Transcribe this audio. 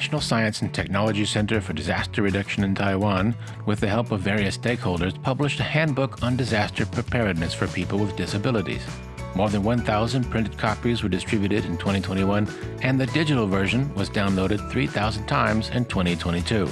National Science and Technology Center for Disaster Reduction in Taiwan, with the help of various stakeholders, published a handbook on disaster preparedness for people with disabilities. More than 1,000 printed copies were distributed in 2021, and the digital version was downloaded 3,000 times in 2022.